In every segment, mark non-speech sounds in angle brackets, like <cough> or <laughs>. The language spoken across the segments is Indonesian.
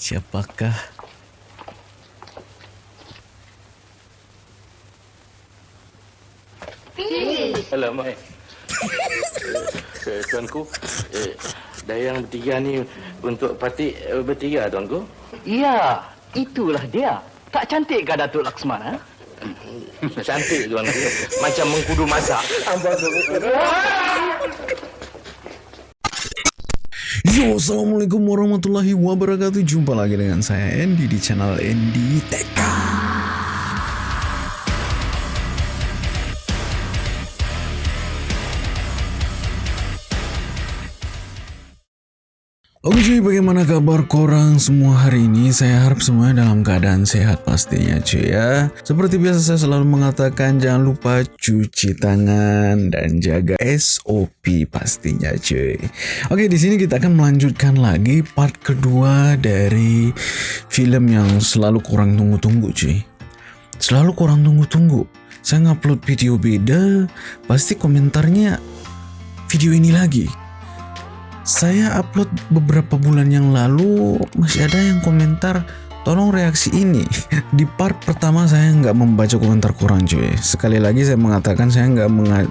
Siapakah? Alamak. Eh, <laughs> eh, tuanku, eh, Dayang bertiga ni untuk parti eh, bertiga, tuanku. Ya, itulah dia. Tak cantik ke Datuk Laksmana? Cantik, tuanku. Macam mengkudu masak. <laughs> Yo, Assalamualaikum warahmatullahi wabarakatuh. Jumpa lagi dengan saya Andy di channel Andy TK cuy, bagaimana kabar korang semua hari ini? Saya harap semuanya dalam keadaan sehat pastinya cuy ya. Seperti biasa saya selalu mengatakan jangan lupa cuci tangan dan jaga SOP pastinya cuy. Oke, di sini kita akan melanjutkan lagi part kedua dari film yang selalu kurang tunggu-tunggu cuy. Selalu kurang tunggu-tunggu. Saya ngupload video beda, pasti komentarnya video ini lagi saya upload beberapa bulan yang lalu masih ada yang komentar tolong reaksi ini. <laughs> Di part pertama saya nggak membaca komentar kurang cuy. Sekali lagi saya mengatakan saya nggak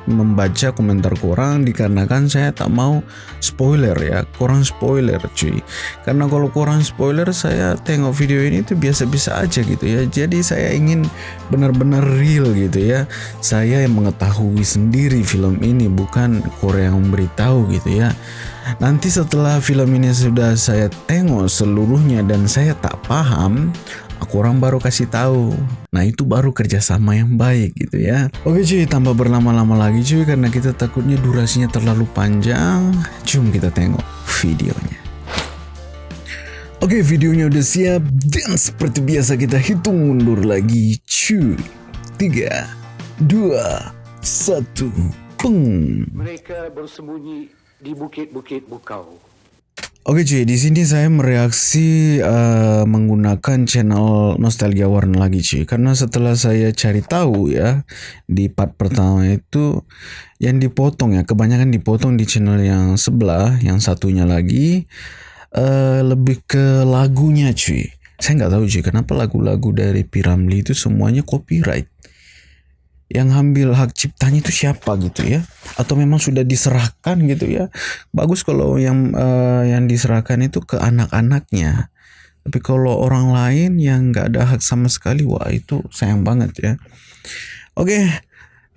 membaca komentar kurang dikarenakan saya tak mau spoiler ya kurang spoiler cuy. Karena kalau kurang spoiler saya tengok video ini tuh biasa-biasa aja gitu ya. Jadi saya ingin benar-benar real gitu ya. Saya yang mengetahui sendiri film ini bukan Korea yang memberitahu gitu ya Nanti setelah film ini sudah saya tengok seluruhnya dan saya tak paham, aku orang baru kasih tahu. Nah itu baru kerjasama yang baik gitu ya. Oke cuy, tanpa berlama-lama lagi cuy karena kita takutnya durasinya terlalu panjang. Cuma kita tengok videonya. Oke videonya udah siap dan seperti biasa kita hitung mundur lagi cuy. Tiga, dua, satu, peng. Mereka bersembunyi di bukit-bukit Bukau. Oke cuy, di sini saya mereaksi uh, menggunakan channel Nostalgia Warna lagi cuy. Karena setelah saya cari tahu ya di part pertama itu yang dipotong ya, kebanyakan dipotong di channel yang sebelah, yang satunya lagi uh, lebih ke lagunya cuy. Saya nggak tahu cuy, kenapa lagu-lagu dari Piramli itu semuanya copyright yang ambil hak ciptanya itu siapa gitu ya? Atau memang sudah diserahkan gitu ya? Bagus kalau yang uh, yang diserahkan itu ke anak-anaknya. Tapi kalau orang lain yang nggak ada hak sama sekali wah itu sayang banget ya. Oke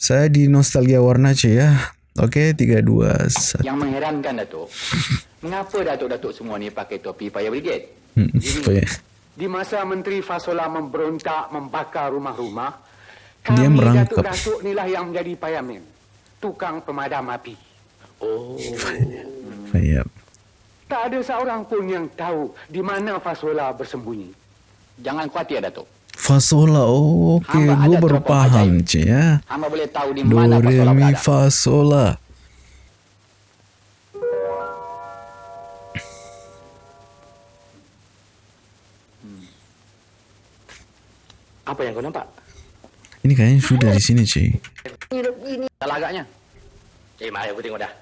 saya di nostalgia warna C ya. Oke tiga dua yang mengherankan Datuk. <laughs> Mengapa Datuk-Datuk semua ni pakai topi payah brigade? Hmm, di masa Menteri Fasola memberontak membakar rumah-rumah kami dia merangkap. Datuk inilah yang menjadi payamin. Tukang pemadam api. Oh. Fayab. Tak ada seorang pun yang tahu di mana Fasola bersembunyi. Jangan khawatir, Datuk. Fasola, oh, oke, okay. gue baru paham, Cik ya. Hamba boleh tahu di mana Fasola berada. Fasola. Hmm. Apa yang kau nampak? Ini kayaknya sudah di sini, cuy. Salah agaknya. Eh, mari aku tengok dah.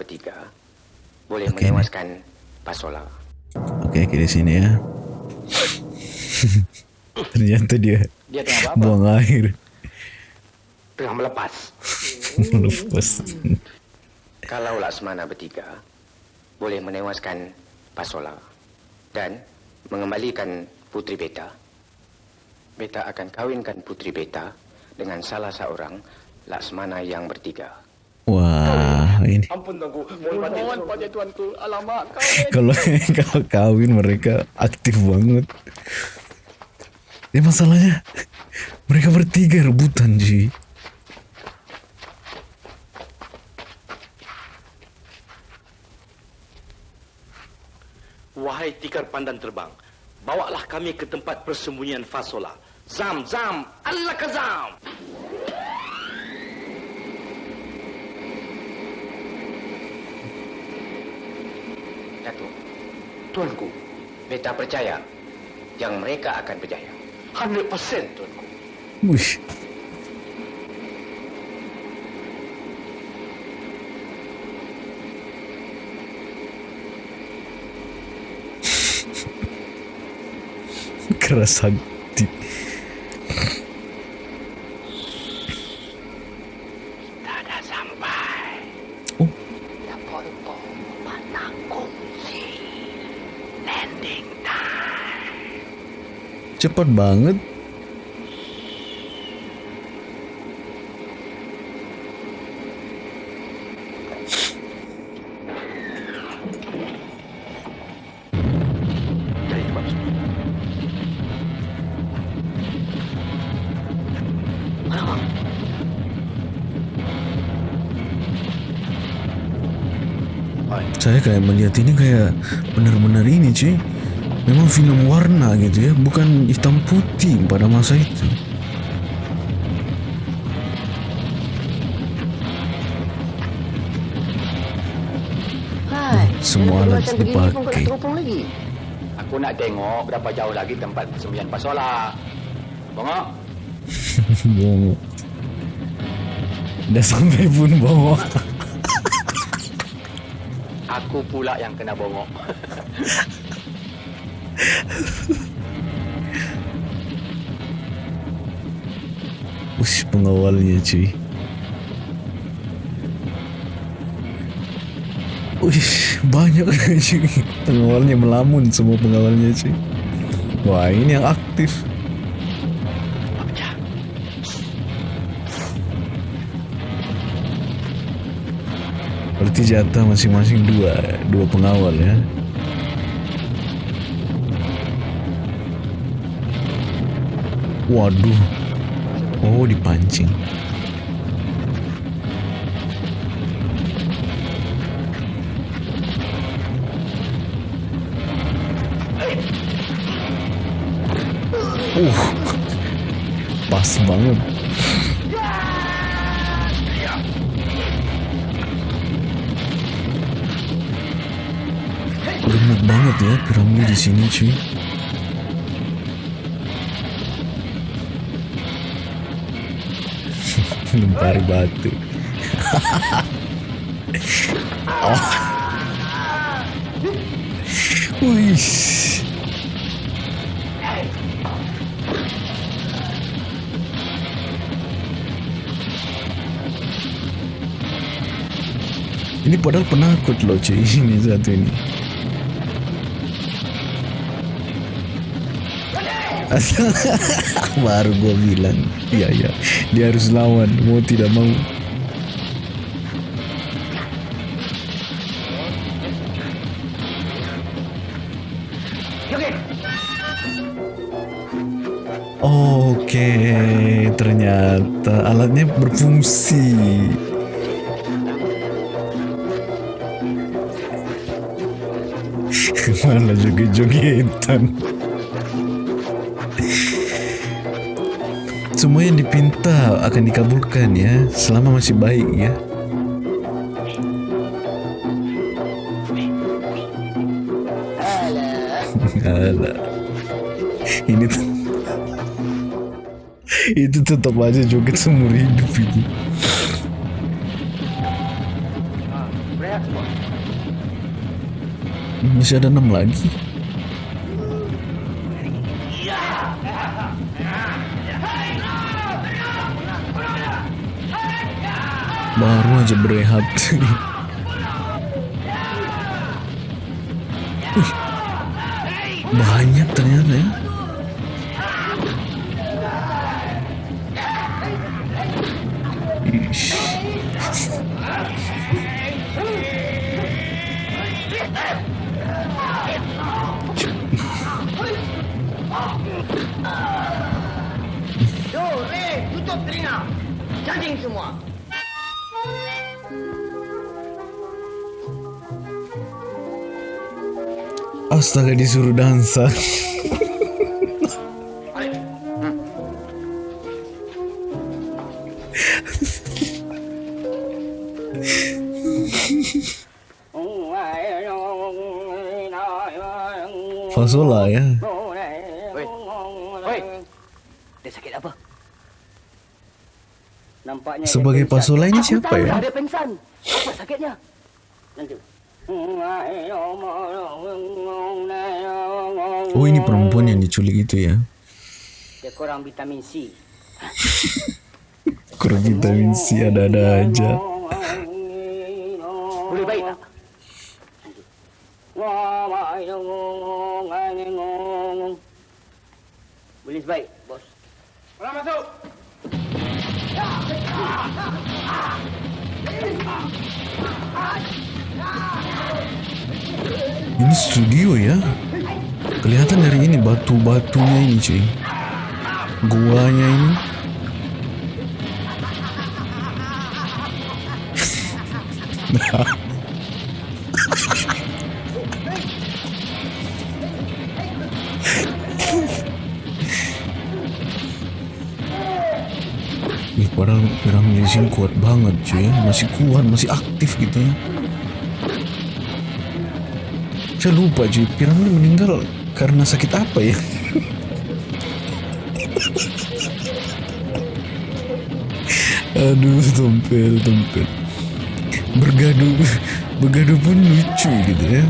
Bertiga boleh okay, menewaskan Pasola. Oke, okay, okay, di sini ya. <laughs> Ternyata dia, dia tengah apa? buang air. Tengah melepas. <laughs> melepas. Kalau Laksmana bertiga boleh menewaskan Pasola dan mengembalikan Putri Beta, Beta akan kawinkan putri Beta dengan salah seorang Laksmana yang bertiga. Wah, ini. Ampun tuanku, mohon mohon pada tuanku. Alamak, kawin. <laughs> kalau <laughs> kalau kawin mereka aktif banget. Ya masalahnya mereka bertiga rebutan, Ji. Wahai tikar pandan terbang, bawalah kami ke tempat persembunyian Fasola. Zam zam, Allah kazam. Datuk, tuanku, beta percaya yang mereka akan berjaya. 100% tuanku. Mush. <laughs> Keras sangat. Cepat banget. Saya kayak melihat ini kayak benar-benar ini cuy. Memang film warna gitu ya, bukan hitam putih pada masa itu. Hai, Semua dia alat dipakai. Aku nak tengok berapa jauh lagi tempat persembunyian Pasola. Bongok. <laughs> Bongo. Dah sampai pun bawa. Aku pula yang kena bongok. <laughs> Ush, pengawalnya cuy. Ush, banyak <laughs> cuy. Pengawalnya melamun semua pengawalnya cuy. Wah, ini yang aktif. Berarti jatah masing-masing dua, dua pengawal ya. Waduh. Oh, dipancing. Uh. Pas banget. Gemuk banget ya piramid di sini cuy. Lempari batu. oh. Wih. Ini padahal penakut loh cuy ini satu ini. <laughs> Baru gue bilang, iya iya, dia harus lawan, mau tidak mau. Oke, ternyata alatnya berfungsi. <laughs> Malah joget-jogetan. Akan dikabulkan ya, selama masih baik ya. Alah. Ini tuh itu tetap aja joget seumur hidup ini. Masih ada enam lagi. Baru aja berehat. Wih, banyak ternyata ya. Ish. Tuh, Ray, tutup telinga. Cacing semua. Astaga disuruh dansa. Fasola ya. Oi. Oi. Dia sakit apa? Nampaknya Sebagai. Pasola ini Aku siapa ya? dah Dia pingsan. Apa sakitnya? Nanti. Oh ini perempuan yang diculik itu ya. Dia kurang vitamin C. <laughs> Kurang vitamin C ada-ada aja. Boleh baik tak? Boleh baik, bos. Orang masuk. Ini studio ya. Kelihatan dari ini batu-batunya ini cuy. Guanya ini. <laughs> Ih, padahal piramid di sini kuat banget cuy, masih kuat, masih aktif gitu ya. Saya lupa cuy, piramid meninggal karena sakit apa ya? <laughs> Aduh, tompel, tompel. Bergaduh, bergaduh pun lucu gitu ya.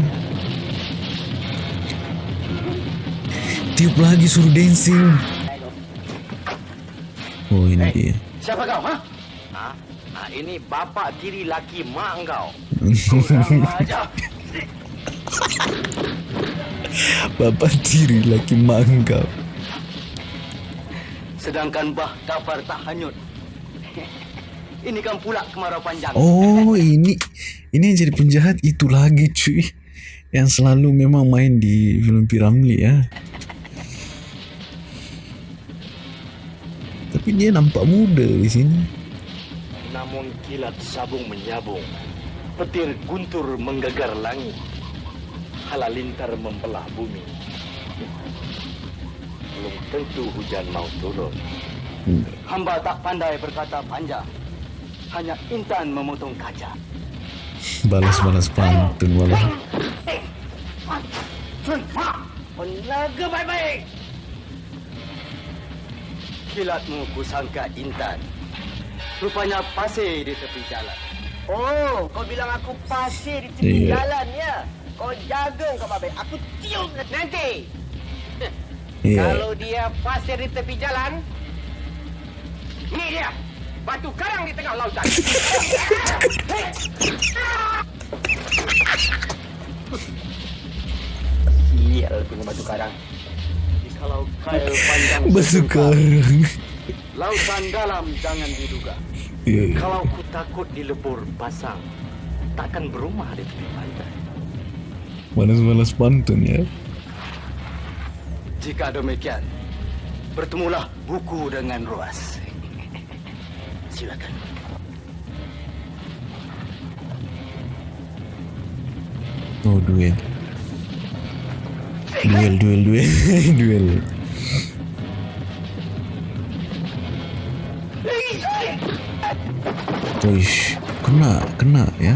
Tiup lagi suruh dancing. Oh ini dia. Siapa kau, ha? Ha? ha ini bapa tiri laki mak engkau. <laughs> Kurang ajar. Bapak tiri laki mangkap. Sedangkan bah kafar tak hanyut. <laughs> Ini kan pula kemarau panjang. Oh <laughs> ini ini yang jadi penjahat itu lagi cuy yang selalu memang main di film Piramli ya. Tapi dia nampak muda di sini. Namun kilat sabung menyabung. Petir guntur menggegar langit. Halalintar membelah bumi. Belum tentu hujan mau turun. Hamba tak pandai berkata panjang. Hanya intan memotong kaca. Balas-balas pantun malah. Menaga baik-baik. Kilatmu kusangka intan. Rupanya pasir di tepi jalan. Oh, kau bilang aku pasir di tepi Iya. jalan ya? Kau jaga kau babe. Aku tiup nanti. Iya. Kalau dia pasir di tepi jalan, Ini dia. Batu karang di tengah lautan. Sial punya batu karang. Kalau kail panjang <laughs> Bersekarang. Lautan dalam jangan diduga. Iya. Kalau ku takut dilebur pasang, takkan berumah di tepi pantai. Balas-balas pantun ya. Jika demikian, bertemulah buku dengan ruas. <laughs> Silakan. Oh duel. Duel, duel, duel, <laughs> duel. Wih, kena, kena ya.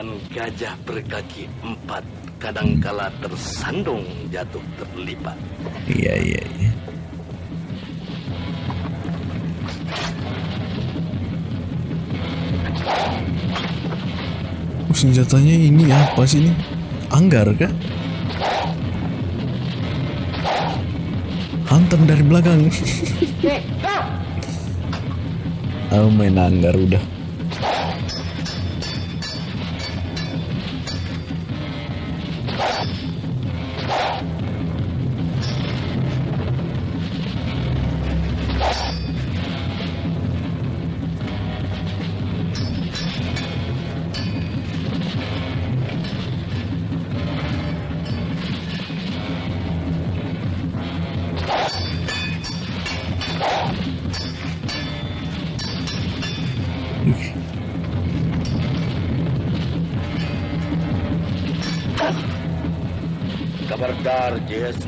Sedangkan gajah berkaki empat kadangkala tersandung jatuh terlipat. Iya, iya, iya. Oh, senjatanya ini apa sih ini? Anggar kah? Hantam dari belakang. Aku main anggar udah.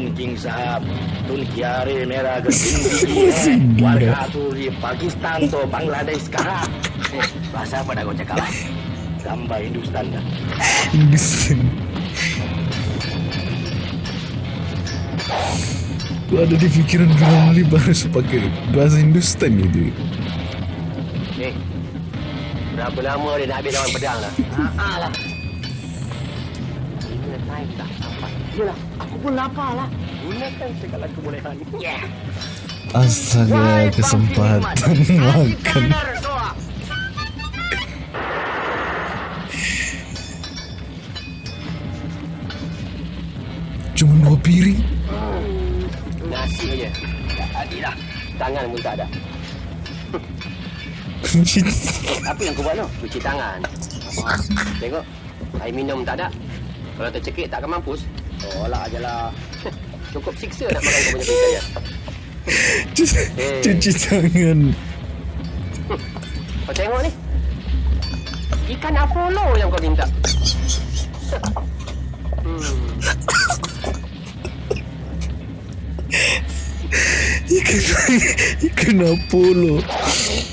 Jason King Sahab Tun Kiare Merah <laughs> Gerindi Warga tu di Pakistan tu Bangladesh kah <laughs> eh, Bahasa apa dah kau cakap eh? Gambar Hindustan dah ada di pikiran Ramli harus pakai bahasa Hindustan gitu. Eh Berapa lama dia nak habis lawan pedang <laughs> lah? Haa lah. Ini time dah sampai. Yelah, aku pun lapar lah. Gunakan segala kebolehan. Yeah. Astaga, kesempatan makan. Cuma dua piring. Nasi aja. Tak ada dah. Tangan pun tak ada. Apa yang kau buat tu? Cuci tangan. Tengok. Air minum tak ada. Kalau tercekik takkan mampus. Tolak je lah. <laughs> Cukup siksa nak makan kau punya pizza ya. <laughs> Cuci, cuci tangan. Kau tengok ni. Ikan Apollo yang kau minta. Hmm. Ikan, ikan Apollo.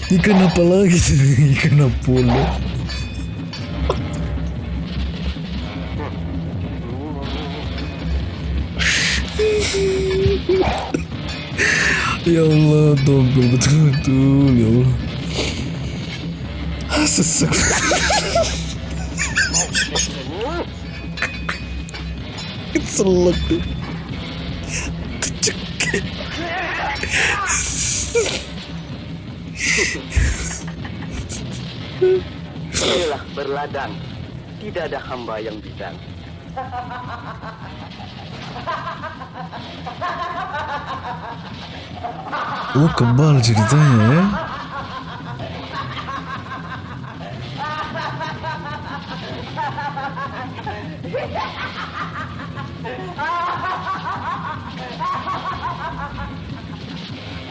Ikan apa lagi sih? <laughs> Ikan Apollo. <laughs> Ya Allah, togel betul-betul ya Allah. Ah, Sesek. <laughs> Keselak tuh. Kecekik. Inilah berladang. Tidak ada hamba yang bidang. <laughs> Oh kebal ceritanya ya.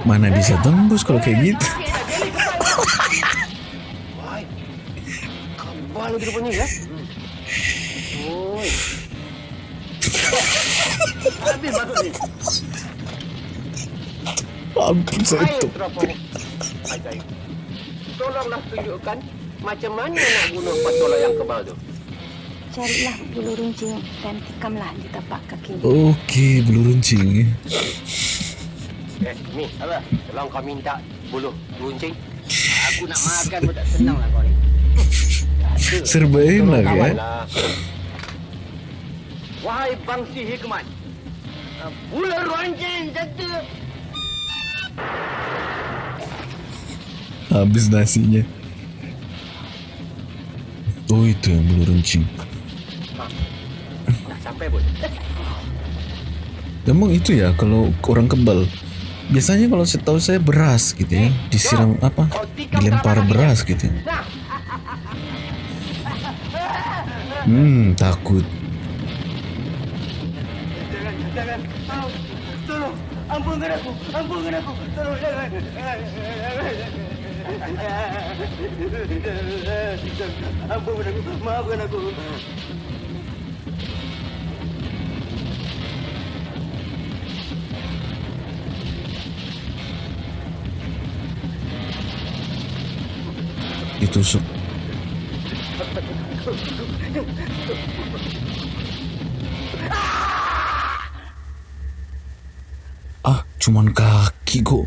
Mana bisa tembus kalau kayak gitu? Kebal dia rupanya ya. <laughs> Habis baru ni. Ampun saya Air tuh. terapung. Ajaib. Tolonglah tunjukkan macam mana nak bunuh patola yang kebal tu. Carilah bulu runcing dan tikamlah di tapak kakinya. Oke, bulu runcing. ya. Eh, ni apa? Tolong kau minta buluh runcing. Aku nak makan pun tak senang lah kau ni. Serba enak ya. lah. Wahai bangsi hikmat. Buluh runcing satu. Habis nasinya. Oh itu yang bulu runcing. Dah sampai pun. Emang itu ya kalau orang kebal. Biasanya kalau setahu saya beras gitu ya, disiram apa? Dilempar beras gitu. Hmm, takut. Jangan, jangan. Tolong, tolong. Ampunkan aku, ampunkan aku. Tolong, jangan. Ampunkan aku, maafkan aku. Ditusuk. Ah, cuman kaki kok.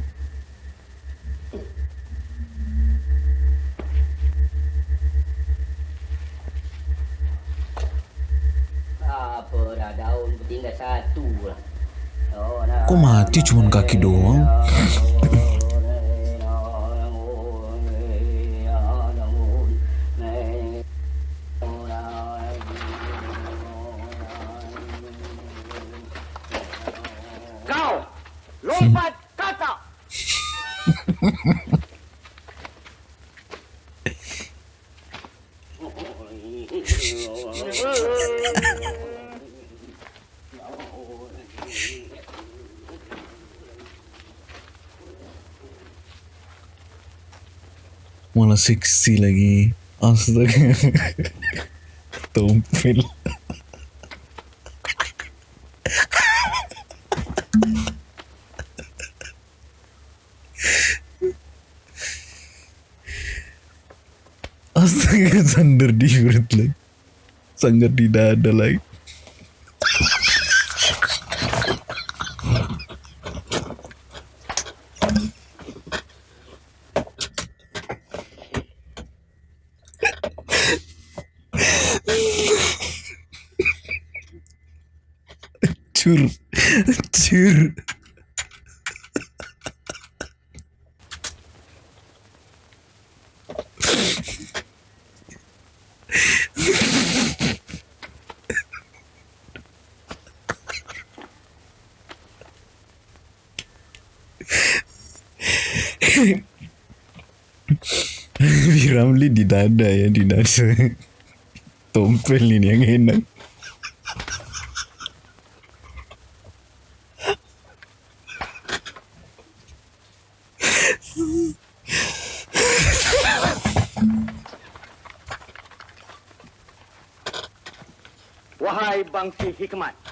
Apa dah daun pun tinggal satu lah. Oh. Kok mati cuman kaki doang? <laughs> Malah seksi lagi. Astaga. Tompel. Astaga, sandar di perut lagi. Sandar di dada lagi. Piramli di dada ya di dada. Tompel ini yang enak. Wahai bangsi hikmat.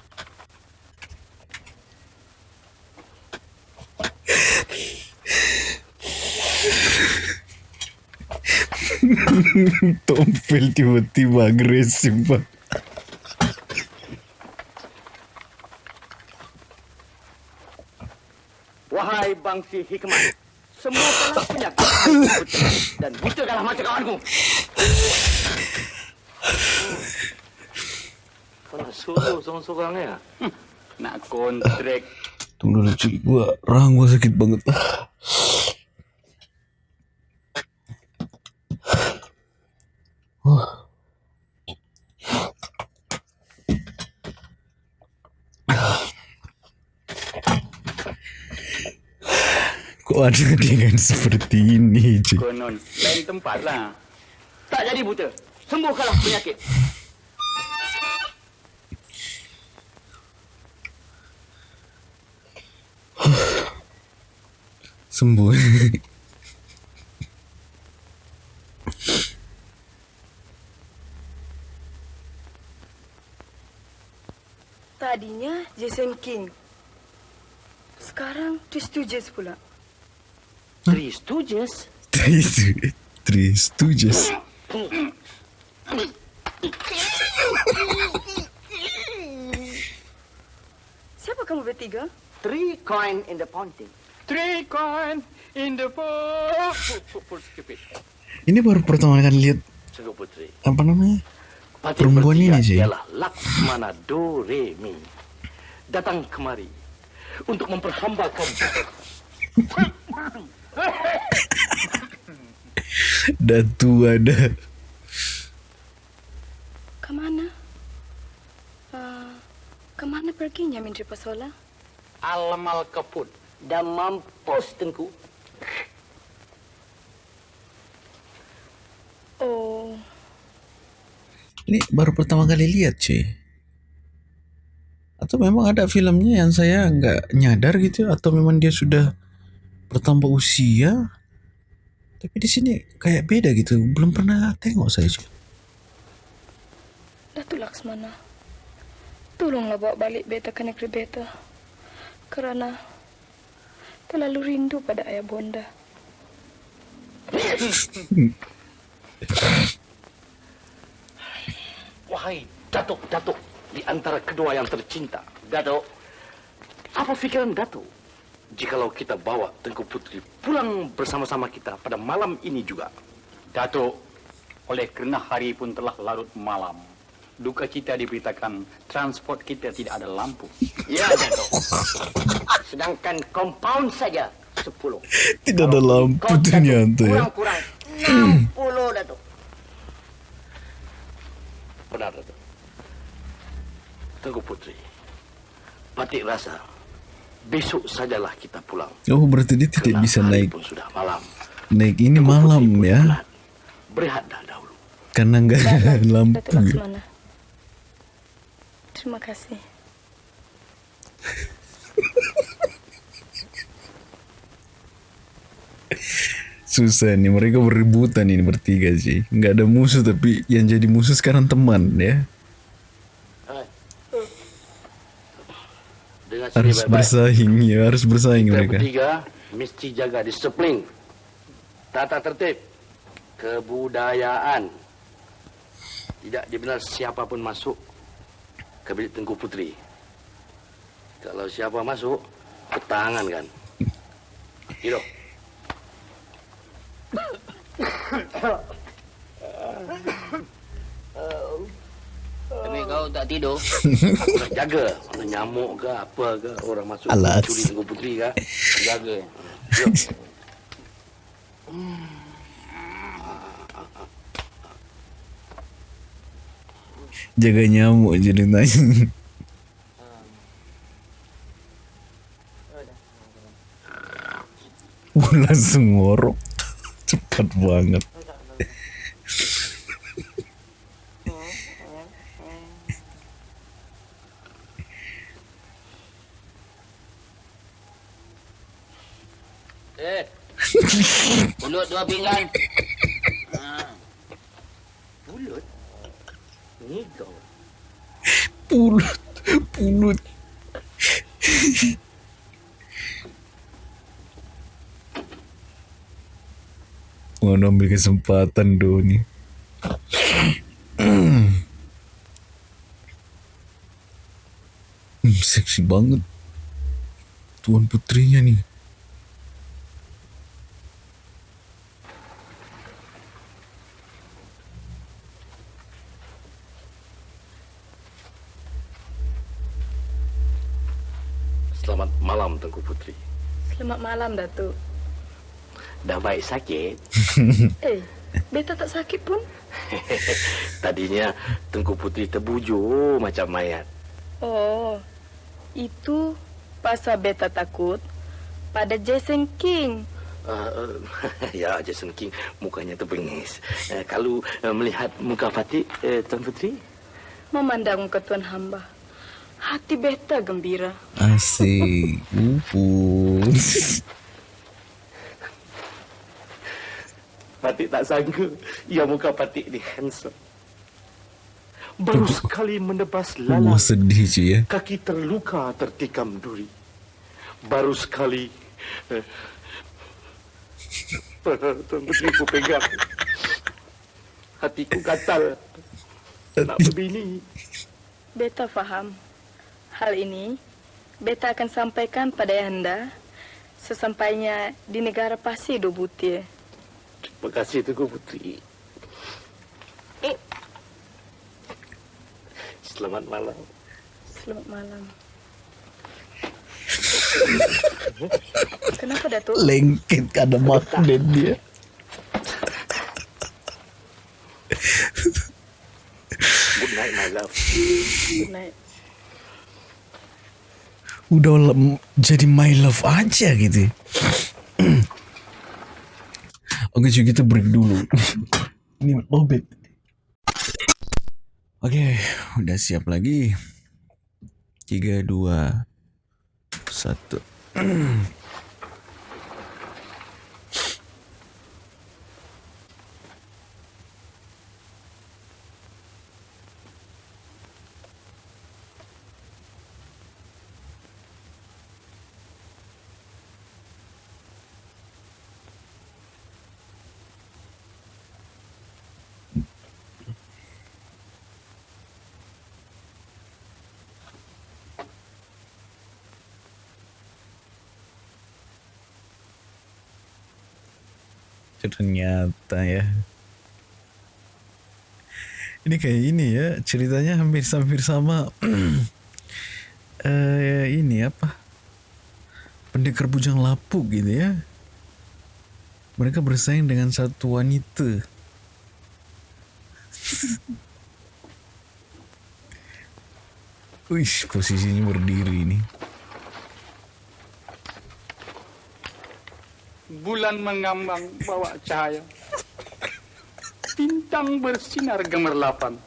<laughs> Tompel tiba-tiba agresif pak. Wahai bangsi hikmat. Semua kalah penyakit dan buta kalah macam kawanku. Kau nak suruh seorang-seorang ya? Nak kontrak. Tunggu dulu cuy, gua rahang gua sakit banget. <sighs> Kok ada dengan seperti ini cuy? Konon, lain tempat lah. Tak jadi buta. Sembuhkanlah penyakit. <sighs> Sembuh. <laughs> Tadinya Jason King. Sekarang Twistuges pula. Three Stooges. Tris, Tris, Stooges. Siapa kamu bertiga? Three coin in the fountain. Three coin in the fountain. Ini baru pertama kali lihat apa namanya? Perempuan ini, Ji. Ialah Laksmana Do Re Mi. Datang kemari untuk memperhambakan <laughs> Datu ada. Ke mana? Uh, ke mana perginya Menteri Pasola? alamal keput dan mampus tengku. Oh, Ini baru pertama kali lihat cuy. Atau memang ada filmnya yang saya nggak nyadar gitu atau memang dia sudah bertambah usia. Tapi di sini kayak beda gitu. Belum pernah tengok saya cuy. Datu Laksmana. Tolonglah bawa balik beta ke negeri beta. Kerana terlalu rindu pada ayah bonda. Wahai Datuk, Datuk di antara kedua yang tercinta. Datuk, apa fikiran Datuk? Jikalau kita bawa Tengku Putri pulang bersama-sama kita pada malam ini juga. Datuk, oleh kerana hari pun telah larut malam. Duka cita diberitakan transport kita tidak ada lampu. Ya, Datuk. Sedangkan compound saja 10. Tidak ada lampu ternyata ya. Kurang-kurang 60, Datuk. Benar, Datuk. Tengku Putri, Patik rasa besok sajalah kita pulang. Oh berarti dia tidak Kerana bisa naik pun sudah malam. naik ini Tengku malam ya. penat. Berehatlah dahulu. Karena nggak ada lampu. Ya. Laksmana. Terima kasih. <laughs> Susah nih mereka berebutan ini bertiga sih. Nggak ada musuh tapi yang jadi musuh sekarang teman ya. Dengan Harus baik-baik. bersaing ya, harus bersaing Kita mereka. bertiga mesti jaga disiplin, tata tertib, kebudayaan. Tidak dibenar siapa pun masuk ke bilik Tengku Putri. Kalau siapa masuk, ketangan kan. Gitu. Demi kau tak tidur? Aku <laughs> nak jaga. Mana nyamuk ke apa ke orang masuk Alas. curi tengku putri ke. Jaga. Jom. <laughs> Jaga nyamuk je dia tanya. Wah, langsung ngorok. Cepat banget. Eh. Dua pinggan. Ha. Ni kau. Pulut. Pulut. Mau ambil kesempatan do ni. Hmm, seksi banget. Tuan putrinya nih. Selamat malam Tengku Putri. Selamat malam, Datuk. Baik sakit? <laughs> Eh, beta tak sakit pun. <laughs> Tadinya Tengku Putri terbujur macam mayat. Oh, itu pasal beta takut pada Jason King. Uh, <laughs> ya, Jason King mukanya terbengis. Uh, kalau uh, melihat muka Fatih, uh, Tuan Putri, Memandang muka Tuan Hamba. Hati beta gembira. Asik. Upun. Fatih tak sangka ya muka Fatih ni handsome. Baru sekali menebas Wah lalang, sedih cuy ya. kaki terluka tertikam duri. Baru sekali eh, Tuan Putri ku pegang. Hatiku gatal. Nak berbini. Beta faham. Hal ini beta akan sampaikan pada Anda sesampainya di negara Pasir do Terima kasih Tengku Putri. Eh. Selamat malam. Selamat malam. <laughs> Kenapa Datuk? Lengket ada magnet dia. Good night, my love. Good night. Udah lem- jadi my love aja gitu. <clears throat> Oke cuy kita break dulu. Ini lobet Oke udah siap lagi. 3, 2, 1 kayak ini ya, ceritanya hampir-hampir sama. <clears throat> eh ini apa? Pendekar bujang lapuk gitu ya. Mereka bersaing dengan satu wanita. <laughs> Wih, posisinya berdiri ini. Bulan mengambang bawa cahaya. Bintang bersinar gemerlapan.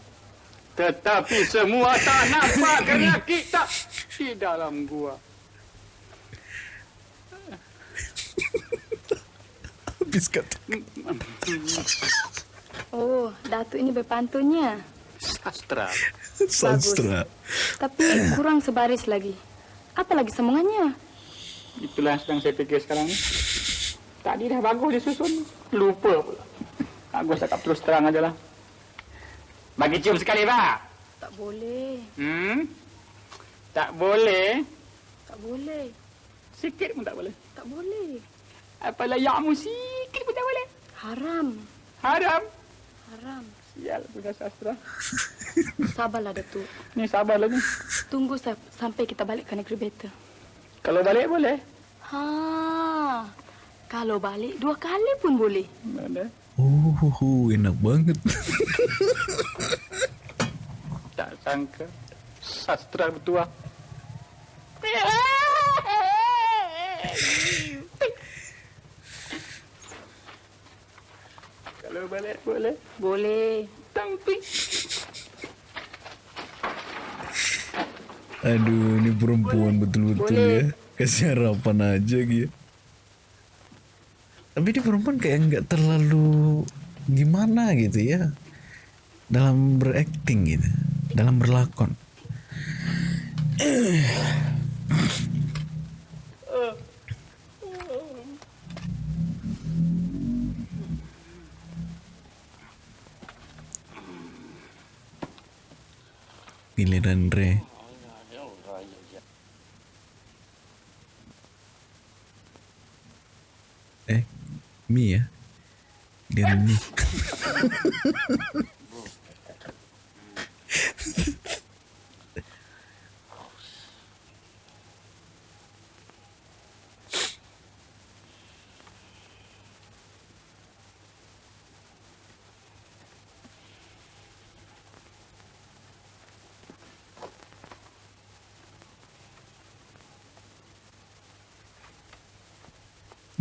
Tetapi semua tak nampak kerana kita di dalam gua. Habis kata. Oh, Datuk ini berpantunnya. Sastra. Sastra. Tapi kurang sebaris lagi. Apa lagi sambungannya? Itulah yang sedang saya fikir sekarang ni. Tadi dah bagus disusun. Lupa pula. Aku cakap terus terang aja lah. Bagi cium sekali, Pak. Tak boleh. Hmm? Tak boleh. Tak boleh. Sikit pun tak boleh. Tak boleh. Apalah yakmu sikit pun tak boleh. Haram. Haram. Haram. Sial punya sastra. <laughs> Sabarlah Datuk. Ni sabarlah ni. Tunggu sa- sampai kita balik ke negeri beta. Kalau balik boleh. Ha. Kalau balik dua kali pun boleh. Mana? Oh, enak banget. <laughs> Tak sangka. Sastra bertuah. Kalau balik boleh. Boleh. Tapi Aduh, ini perempuan betul-betul ya. Kasih harapan aja gitu. Tapi ini perempuan kayak nggak terlalu gimana gitu ya. Dalam berakting gitu. Dalam berlakon. Giliran Re. Eh, mie ya. Dengan <laughs> mie.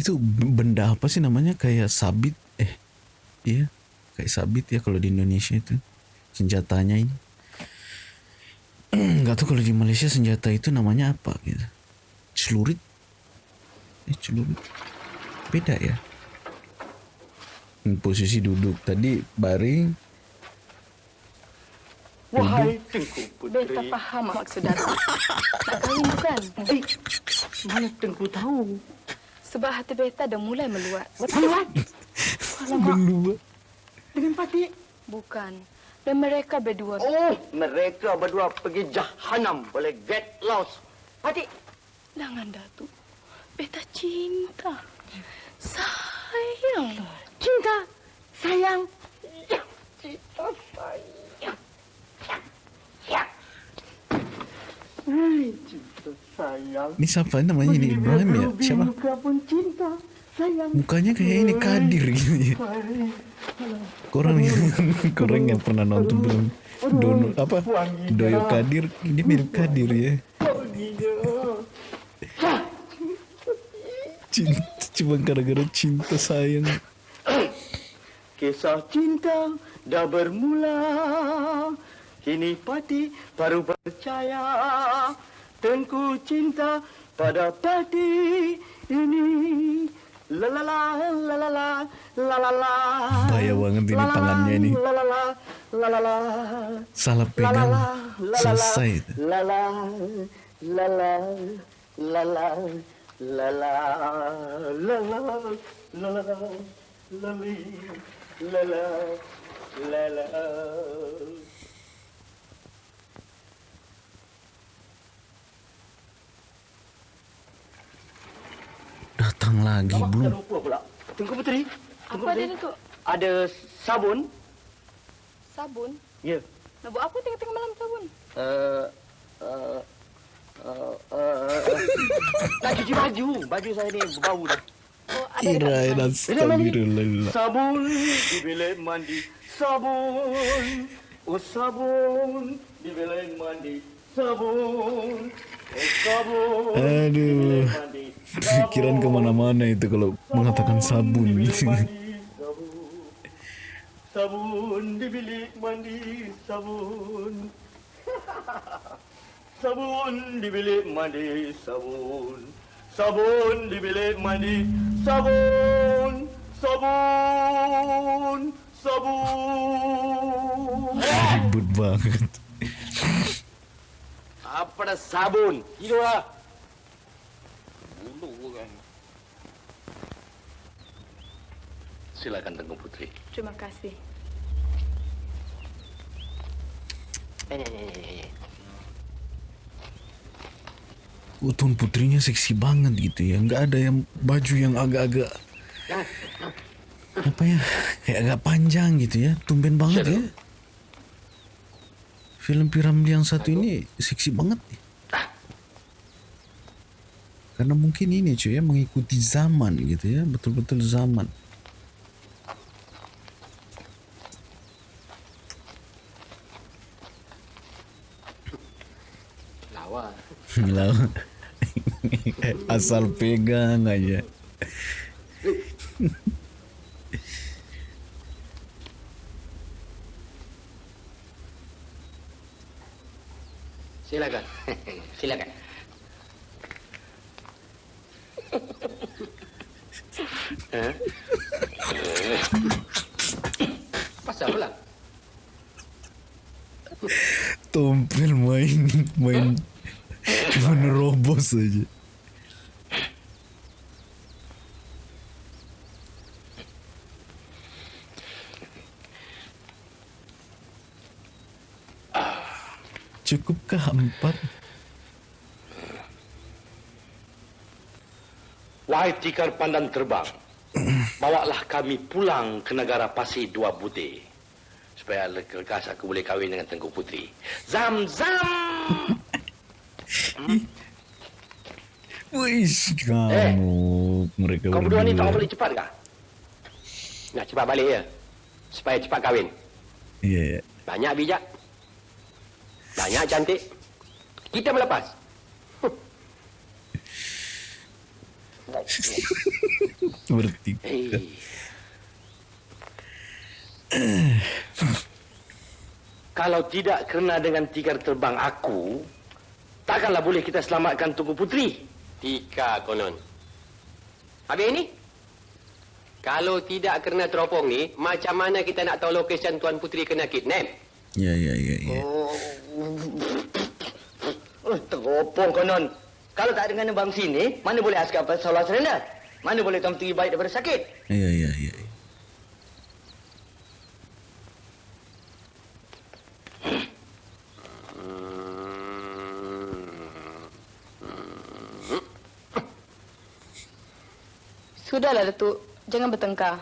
Itu benda apa sih namanya kayak sabit eh iya kayak sabit ya kalau di Indonesia itu senjatanya ini nggak tahu kalau di Malaysia senjata itu namanya apa gitu celurit eh celurit beda ya Hmm, posisi duduk tadi baring Wahai Tengku Beta Puteri. faham maksud Datuk. Nak kahwin bukan? Eh, mana Tengku tahu? Sebab hati beta dah mulai meluat. Alamak. berdua Dengan Pati. Bukan. Dan mereka berdua. Oh, mereka berdua pergi jahanam boleh get lost. Pati, Jangan Datuk. Beta cinta. Sayang. Cinta. Sayang. cinta sayang. Hai, cinta sayang. ini siapa namanya ini Ibrahim ya siapa cinta. Sayang. mukanya kayak ini Kadir gitu ya Korang yang <laughs> korang yang pernah nonton film Dono apa Doyo Kadir ini mirip Kadir ya. Cinta cuma gara-gara cinta sayang. Kisah cinta dah bermula. Kini Pati baru percaya. Tengku cinta pada pati ini Lalala, lalala, lalala. Bahaya banget ini tangannya ini. Lalala, lalala. Salah pegang, lalala, selesai. Lalala, lalala, lalala, lalala, lalala, lalala, lalala, lalala. Datang lagi Awak belum? lupa pula. Tengku Puteri. Tengku Apa Puteri. Datuk? Ada sabun. Sabun? Ya. Nak buat apa tengah-tengah malam sabun? Uh, uh, uh, uh, nak cuci baju. Baju saya ni berbau dah. Oh, ada Kirain dekat astagfirullah. Sabun di bilik mandi. Sabun. Oh sabun di bilik mandi. Di Aduh. Pikiran ke mana-mana itu kalau mengatakan sabun. Sabun. <laughs> Sabun di bilik mandi. Sabun. <laughs> Sabun di bilik mandi. Sabun. Sabun di bilik mandi. Sabun. Sabun. Sabun. Ribut banget. Apa dah sabun? Hidup lah. Bulu kan. Silakan Tengku Putri. Terima kasih. Eh, eh, eh, Tuan Putrinya seksi banget gitu ya. Nggak ada yang baju yang agak-agak apa ya kayak agak panjang gitu ya tumben banget ya film piramid yang satu ini seksi banget nih. Karena mungkin ini cuy ya mengikuti zaman gitu ya betul-betul zaman. Lawa. Lah, <laughs> <laughs> asal pegang aja Cukupkah empat? Wahai tikar pandan terbang, bawalah kami pulang ke negara pasir dua butir. Supaya lekas aku boleh kahwin dengan Tengku Putri. Zam, zam! Wih, kamu mereka Kau berdua ni tak boleh cepat kah? Nak cepat balik ya? Supaya cepat kahwin. Iya, iya. Banyak bijak. Banyak cantik. Kita melepas. <laughs> bertiga. Hei. Kalau tidak kena dengan tikar terbang aku, takkanlah boleh kita selamatkan Tunku Putri. Tika konon. Habis ini? Kalau tidak kena teropong ni, macam mana kita nak tahu lokasi Tuan Putri kena kidnap? Iya, iya, iya, iya. Oh, teropong konon. Kalau tak dengan bang sini, mana boleh askar pasal serena? Mana boleh Tuan Puteri baik daripada sakit? Iya, iya, iya. Sudahlah Datuk, jangan bertengkar.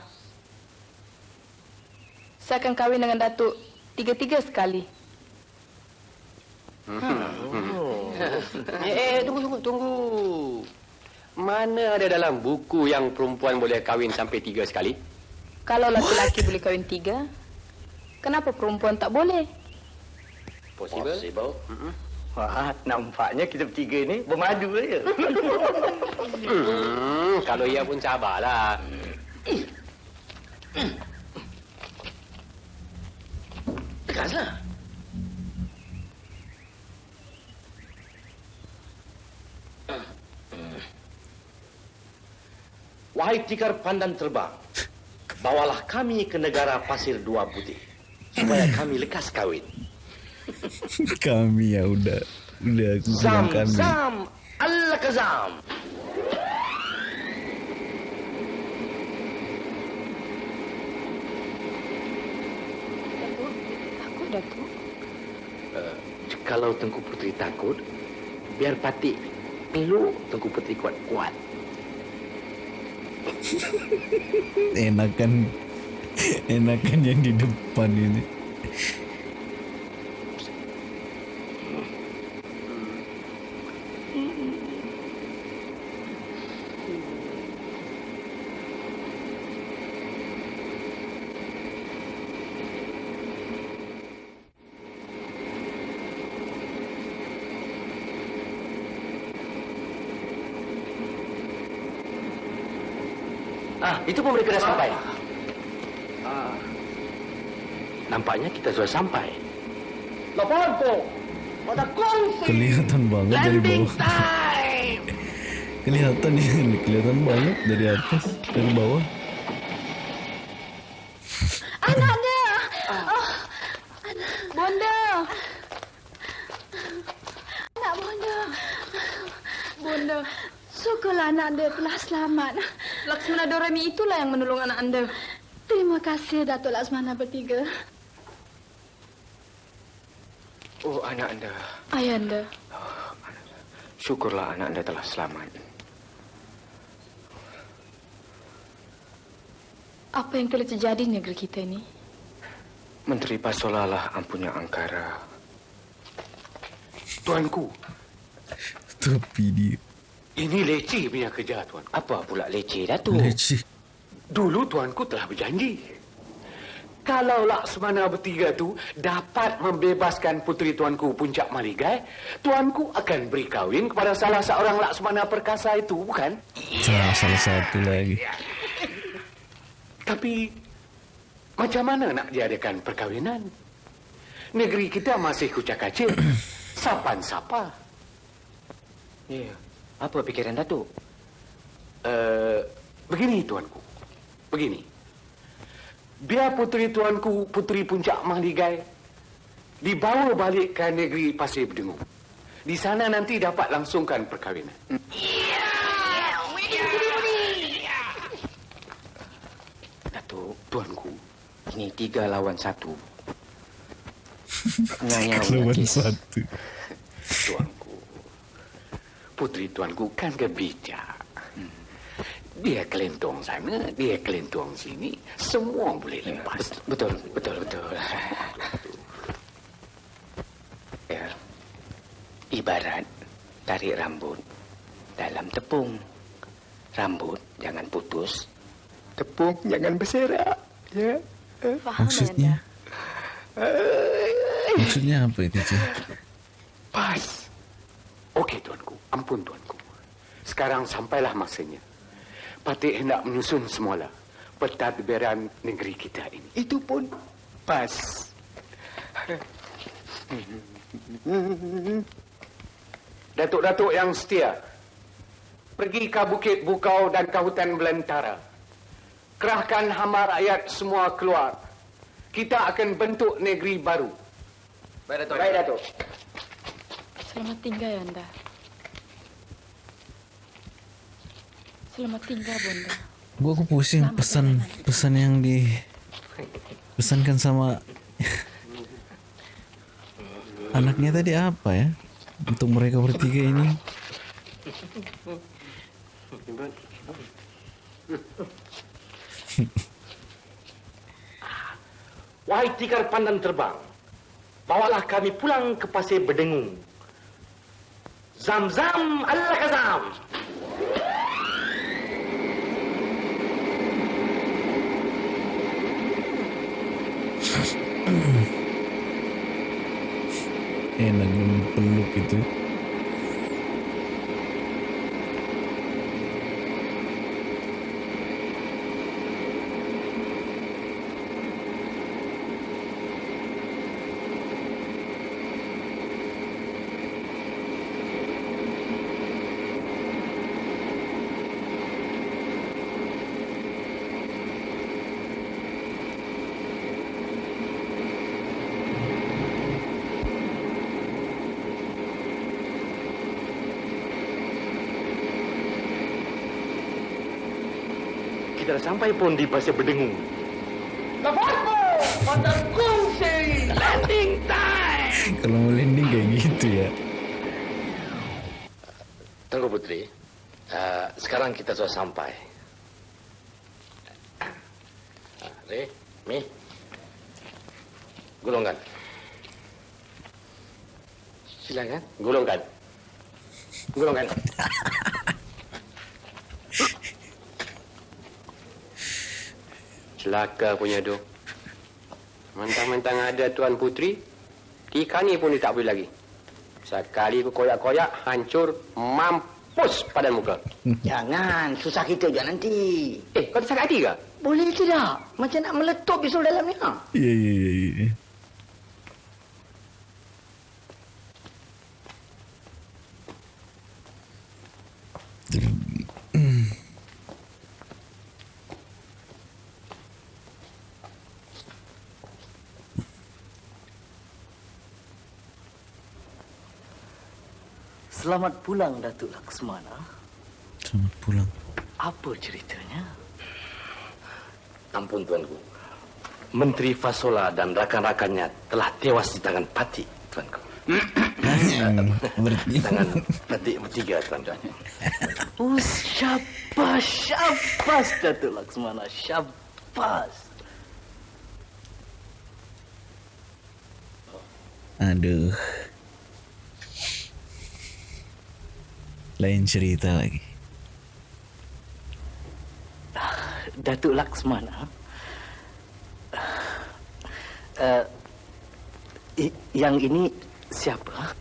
Saya akan kahwin dengan Datuk tiga-tiga sekali. <laughs> Eh, eh, tunggu, tunggu, tunggu. Mana ada dalam buku yang perempuan boleh kahwin sampai tiga sekali? Kalau laki-laki boleh kahwin tiga, kenapa perempuan tak boleh? Possible? Possible. Wah, nampaknya kita bertiga ni bermadu saja. Hmm, kalau ia pun sabarlah. Tekaslah. Wahai tikar pandan terbang, bawalah kami ke negara pasir dua putih supaya kami lekas kawin. <laughs> Kami ya udah udah aku bilang Zam, kami. zam, Allah kezam. Datuk, takut Datuk. Uh, kalau Tengku Putri takut, biar Patik peluk Tengku Putri kuat-kuat. Enakan enakan yang di depan ini. Itu pun mereka dah sampai. Ah. Nampaknya kita sudah sampai. Laporan po. Pada kongsi. Kelihatan banget dari bawah. time. <laughs> Kelihatan ini kelihatan banget dari atas dari bawah. Anak dia! Bonda! Anak bonda! Bonda, syukurlah anak dia telah selamat. Laksmana Doremi itulah yang menolong anak anda. Terima kasih Datuk Laksmana bertiga. Oh, anak anda. Ayanda, Syukurlah anak anda telah selamat. Apa yang telah terjadi di negeri kita ini? Menteri Pasola lah ampunya angkara. Tuanku, Tapi dia ini leceh punya kerja, Tuan. Apa pula leceh, Datuk? leceh. Dulu Tuanku telah berjanji. Kalau Laksmana bertiga tu dapat membebaskan puteri Tuanku Puncak Maligai, Tuanku akan beri kahwin kepada salah seorang Laksmana perkasa itu, bukan? Salah, salah satu lagi. Tapi macam mana nak diadakan perkahwinan? Negeri kita masih kucak kacir. <clears throat> Sapan sapa? Ya. Apa fikiran Datuk? Uh, begini tuanku. Begini. Biar puteri tuanku, puteri puncak Mahligai, dibawa balik ke negeri Pasir Berdengung. Di sana nanti dapat langsungkan perkahwinan. Datuk, Tuanku, ini tiga lawan satu. <laughs> Ngayau Lawan satu. tuanku. Puteri tuanku kan kebijak. Dia kelentong sana, dia kelentong sini. Semua boleh lepas. Betul, betul, betul. Ya. Ibarat tarik rambut dalam tepung. Rambut jangan putus. Tepung jangan berserak. Ya. Faham, Maksudnya? Maksudnya apa itu, Cik? Pas. Ampun tuanku. Sekarang sampailah masanya. Patih hendak menyusun semula pentadbiran negeri kita ini. Itu pun pas. Datuk-datuk yang setia, pergi ke Bukit Bukau dan ke hutan belantara. Kerahkan hamba rakyat semua keluar. Kita akan bentuk negeri baru. Baik, Datuk. Baik, Datuk. Selamat tinggal, Ayanda. Selamat tinggal, Bunda. Gua aku pusing pesan pesan yang di pesankan sama anaknya tadi apa ya untuk mereka bertiga ini Wahai tikar pandan terbang, bawalah kami pulang ke pasir berdengung. Zam-zam Allah kazam. Enak peluk itu Kita dah sampai pun di pasir berdengung. Lepas Pada kongsi landing time. kalau mau landing kayak gitu ya Tunggu Putri. Uh, sekarang kita sudah sampai. Uh, Re, Mi. Gulungkan. Silakan. Gulungkan. Gulungkan. Celaka punya tu. Mentang-mentang ada Tuan Putri, ikan ni pun dia tak boleh lagi. Sekali aku koyak-koyak, hancur, mampus pada muka. Jangan, susah kita je nanti. Eh, kau tak sakit hati ke? Boleh tidak? Macam nak meletup bisul dalamnya. iya iya iya iya Selamat pulang, Datuk Laksmana. selamat pulang Apa ceritanya? Ampun tuanku. Menteri Fasola dan rakan-rakannya telah tewas di tangan Pati, tuanku. <laughs> Tangan Pati bertiga, tuanku. Oh, syabas, syabas, Datuk Laksmana. Syabas. Pas. Aduh. Lain cerita lagi. Datuk Laksmana. Uh, i- yang ini siapa?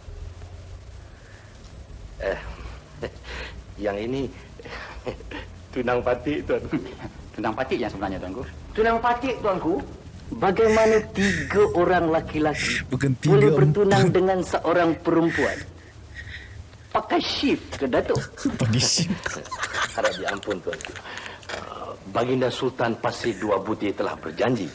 Eh, yang ini tunang patik tuan. Tentang patik yang sebenarnya tuanku. Tunang patik, tuanku. Bagaimana tiga orang laki-laki boleh bertunang empat. dengan seorang perempuan? Pakai shift ke Datuk? <laughs> Pagi sih. Harap diampun tuanku. Uh, Baginda Sultan Pasir Dua Butir telah berjanji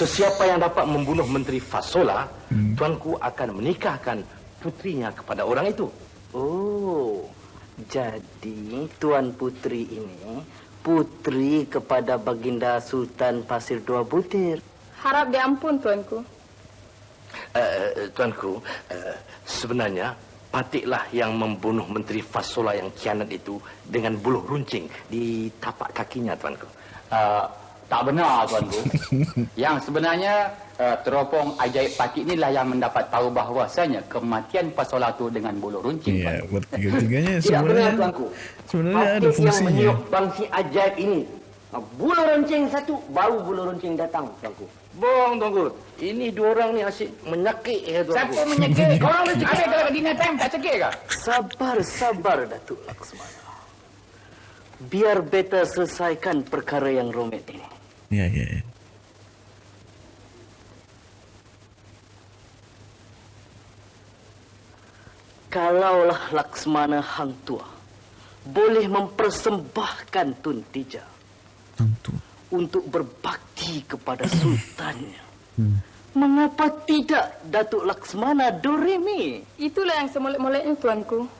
sesiapa yang dapat membunuh Menteri Fasola, tuanku akan menikahkan putrinya kepada orang itu. Oh, jadi Tuan Putri ini putri kepada Baginda Sultan Pasir Dua Butir. Harap diampun, tuanku. Uh, tuanku, uh, sebenarnya Patiklah yang membunuh Menteri Fasola yang kianat itu dengan buluh runcing di tapak kakinya, tuanku. Uh, tak benar tuanku. <laughs> yang sebenarnya uh, teropong ajaib patik inilah yang mendapat tahu bahawasanya kematian Pasola tu dengan bulu runcing. Tuanku. bertiga-tiganya <laughs> Tidak sebenarnya benar, tuanku. sebenarnya ada Patik yang fungsinya. meniup bangsi ajaib ini. Bulu runcing satu, bau bulu runcing datang, tuanku. Bohong, tuanku. Ini dua orang ni asyik menyakit ya, tuanku. Siapa menyekik? <laughs> Korang mesti ada kalau dinner time tak cekik ke? Sabar, sabar, Datuk Laksmana. Biar beta selesaikan perkara yang rumit ini. Iya, iya. iya. Kalaulah Laksmana Hang Tua boleh mempersembahkan Tun Tija Tentu. Untuk berbakti kepada sultannya. Mengapa tidak Datuk Laksmana Doremi? Itulah yang semolek-moleknya, tuanku.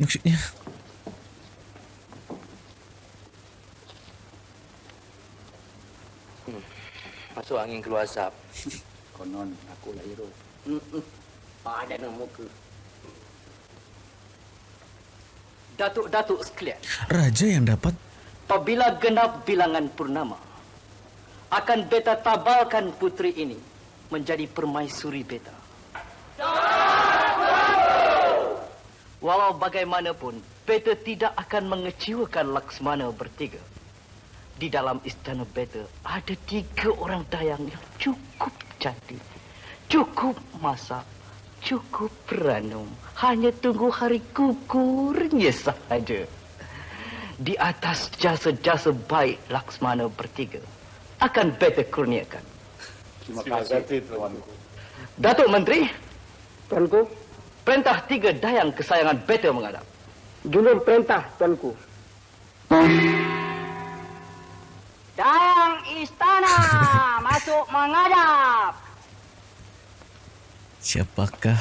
Maksudnya angin keluar asap. <laughs> Konon aku lah hero. Ada nama muka. Datuk-datuk sekalian, raja yang dapat apabila genap bilangan purnama, akan beta tabalkan putri ini menjadi permaisuri beta. Walau bagaimanapun, beta tidak akan mengecewakan Laksmana bertiga. Di dalam istana beta ada tiga orang dayang yang cukup cantik, cukup masak, cukup beranum. Hanya tunggu hari kukurnya sahaja. Di atas jasa-jasa baik Laksmana bertiga akan beta kurniakan. Terima kasih tuanku. Datuk Menteri. Tuanku. Perintah tiga dayang kesayangan beta menghadap. Julur perintah, Tuanku. Dayang istana <laughs> masuk menghadap. siapakah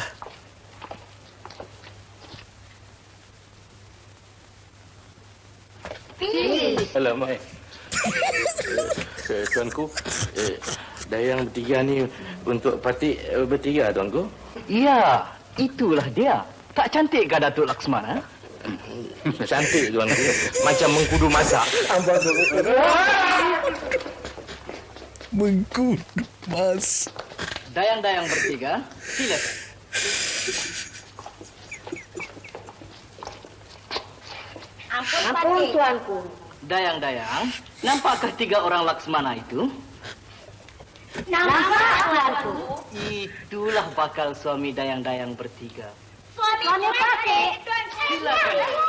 Alamak. <laughs> Eh, eh, tuanku, eh, dayang bertiga ni untuk patik eh, bertiga, tuanku. Ya, itulah dia. Tak cantikkah Datuk Laksmana? Cantik, tuanku. Macam mengkudu masak. <laughs> mengkudu mas Dayang-dayang bertiga, silakan. Ampun, Ampun, Tuanku. Dayang-dayang, nampakkah tiga orang Laksmana itu? Nampak, Tuanku. Itulah bakal suami dayang-dayang bertiga. Suami Pati. Silakan.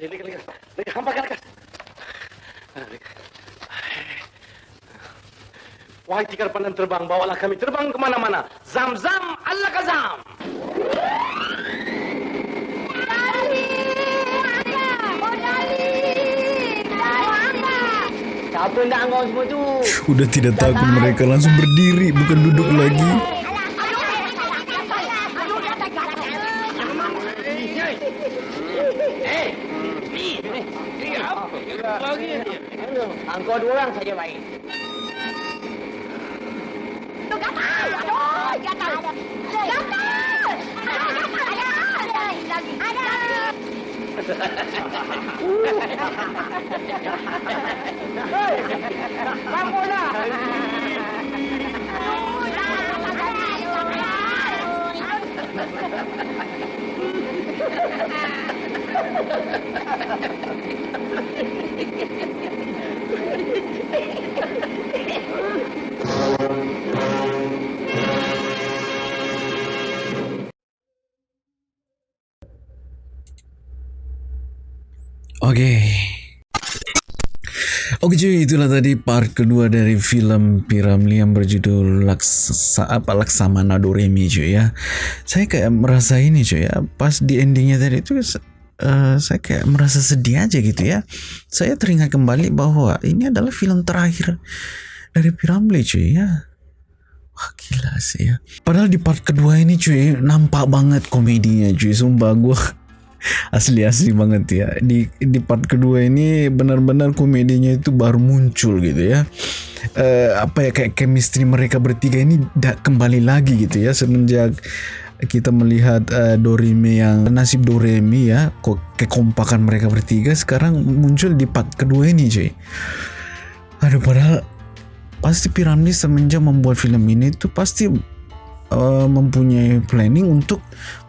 liga, liga, liga, hampak lekas. Wahai tikar pandan terbang, bawalah kami terbang ke mana-mana. Zam-zam, Allah kazam. Sudah tidak takut mereka langsung berdiri bukan duduk lagi. Engkau dua cuy, itulah tadi part kedua dari film Piramli yang berjudul Laksa, apa Laksamana Doremi cuy ya. Saya kayak merasa ini cuy ya, pas di endingnya tadi itu uh, saya kayak merasa sedih aja gitu ya. Saya teringat kembali bahwa ini adalah film terakhir dari Piramli cuy ya. Wah gila sih ya. Padahal di part kedua ini cuy nampak banget komedinya cuy. Sumpah gue asli-asli banget ya. Di di part kedua ini benar-benar komedinya itu baru muncul gitu ya. Uh, apa ya kayak chemistry mereka bertiga ini tidak kembali lagi gitu ya. Semenjak kita melihat uh, Doremi yang nasib Doremi ya kok kekompakan mereka bertiga sekarang muncul di part kedua ini cuy. Aduh padahal pasti Piramli semenjak membuat film ini tuh pasti uh, mempunyai planning untuk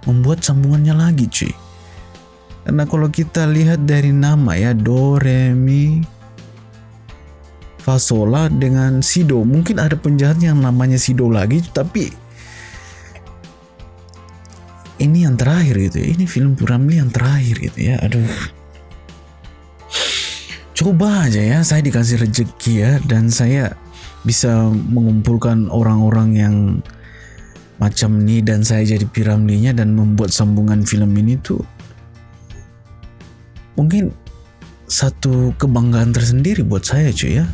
membuat sambungannya lagi cuy karena kalau kita lihat dari nama ya Do, Re, Mi, Fa, Sola dengan Sido. Mungkin ada penjahat yang namanya Sido lagi tapi ini yang terakhir gitu ya. Ini film Puramli yang terakhir gitu ya. Aduh. Coba aja ya saya dikasih rezeki ya dan saya bisa mengumpulkan orang-orang yang macam ini dan saya jadi piramlinya dan membuat sambungan film ini tuh mungkin satu kebanggaan tersendiri buat saya cuy ya.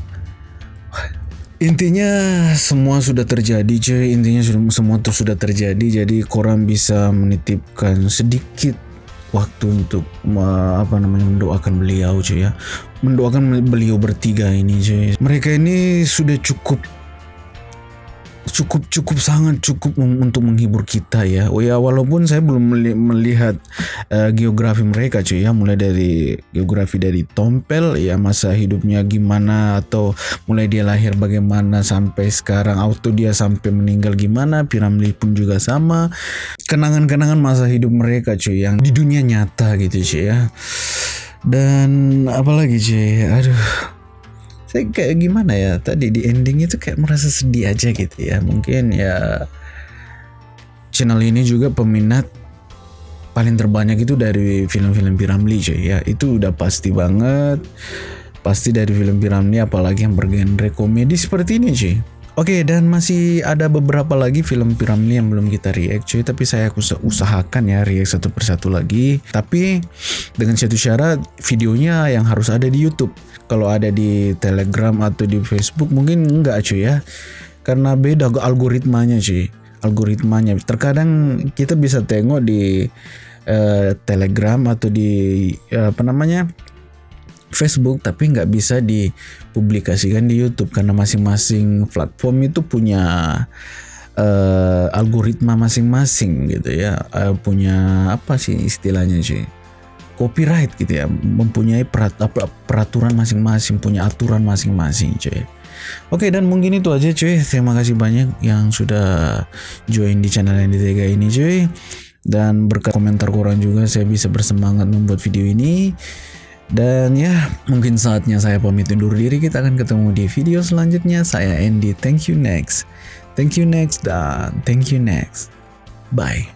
Intinya semua sudah terjadi cuy. Intinya semua itu sudah terjadi. Jadi koran bisa menitipkan sedikit waktu untuk apa namanya mendoakan beliau cuy ya. Mendoakan beliau bertiga ini cuy. Mereka ini sudah cukup cukup cukup sangat cukup untuk menghibur kita ya. Oh ya walaupun saya belum melihat uh, geografi mereka cuy ya. Mulai dari geografi dari Tompel ya masa hidupnya gimana atau mulai dia lahir bagaimana sampai sekarang auto dia sampai meninggal gimana Piramli pun juga sama. Kenangan-kenangan masa hidup mereka cuy yang di dunia nyata gitu cuy ya. Dan apalagi cuy aduh saya kayak gimana ya tadi di ending itu kayak merasa sedih aja gitu ya. Mungkin ya channel ini juga peminat paling terbanyak itu dari film-film Piramli cuy ya. Itu udah pasti banget pasti dari film Piramli apalagi yang bergenre komedi seperti ini cuy. Oke dan masih ada beberapa lagi film Piramli yang belum kita react cuy tapi saya usahakan ya react satu persatu lagi. Tapi dengan satu syarat videonya yang harus ada di YouTube kalau ada di Telegram atau di Facebook mungkin enggak cuy ya. Karena beda algoritmanya cuy. Algoritmanya. Terkadang kita bisa tengok di uh, Telegram atau di uh, apa namanya Facebook tapi nggak bisa dipublikasikan di YouTube. Karena masing-masing platform itu punya uh, algoritma masing-masing gitu ya. Uh, punya apa sih istilahnya sih copyright gitu ya mempunyai perat, peraturan masing-masing punya aturan masing-masing cuy Oke dan mungkin itu aja cuy terima kasih banyak yang sudah join di channel Tega ini cuy dan berkat komentar kurang juga saya bisa bersemangat membuat video ini dan ya, mungkin saatnya saya pamit undur diri. Kita akan ketemu di video selanjutnya. Saya Andy. Thank you next. Thank you next dan thank you next. Bye.